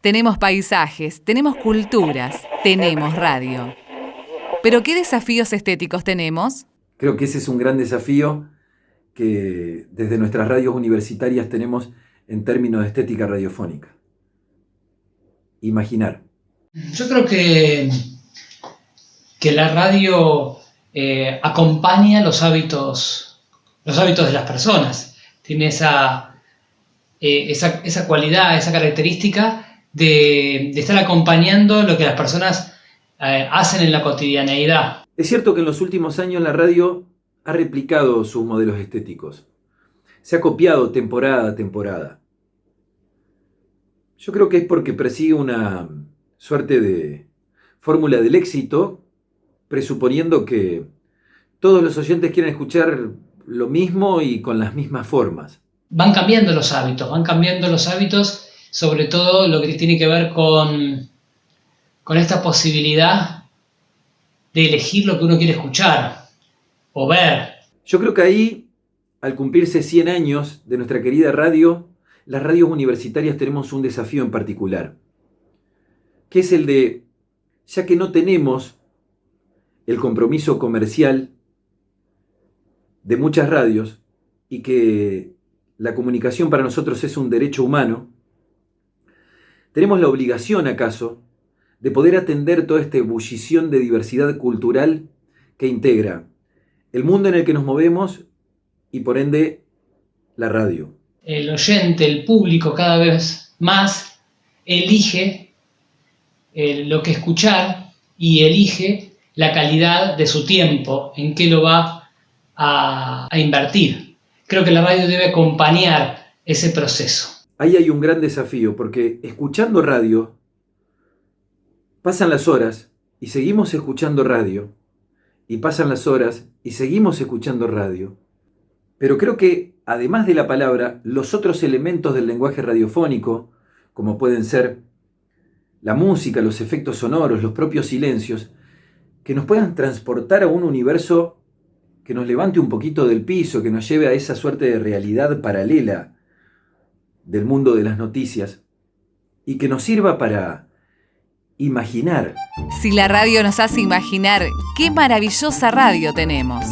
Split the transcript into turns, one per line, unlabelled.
Tenemos paisajes, tenemos culturas, tenemos radio. Pero ¿qué desafíos estéticos tenemos?
Creo que ese es un gran desafío que desde nuestras radios universitarias tenemos en términos de estética radiofónica. Imaginar.
Yo creo que, que la radio eh, acompaña los hábitos, los hábitos de las personas. Tiene esa, eh, esa, cualidad, esa característica de, estar acompañando lo que las personas eh, hacen en la cotidianeidad.
Es cierto que en los últimos años la radio ha replicado sus modelos estéticos. Se ha copiado temporada a temporada. Yo creo que es porque persigue una suerte de fórmula del éxito, presuponiendo que todos los oyentes quieren escuchar lo mismo y con las mismas formas.
Van cambiando los hábitos, van cambiando los hábitos, sobre todo lo que tiene que ver con, con esta posibilidad de elegir lo que uno quiere escuchar o ver.
Yo creo que ahí, al cumplirse 100 años de nuestra querida radio, las radios universitarias tenemos un desafío en particular, que es el de, ya que no tenemos el compromiso comercial de muchas radios y que la comunicación para nosotros es un derecho humano, tenemos la obligación acaso de poder atender toda esta ebullición de diversidad cultural que integra el mundo en el que nos movemos y por ende la radio.
El oyente, el público cada vez más elige eh, lo que escuchar y elige la calidad de su tiempo, en qué lo va a, a invertir. Creo que la radio debe acompañar ese proceso.
Ahí hay un gran desafío, porque escuchando radio, pasan las horas y seguimos escuchando radio, y pasan las horas y seguimos escuchando radio. Pero creo que, además de la palabra, los otros elementos del lenguaje radiofónico, como pueden ser la música, los efectos sonoros, los propios silencios, que nos puedan transportar a un universo que nos levante un poquito del piso, que nos lleve a esa suerte de realidad paralela del mundo de las noticias y que nos sirva para imaginar.
Si la radio nos hace imaginar, qué maravillosa radio tenemos.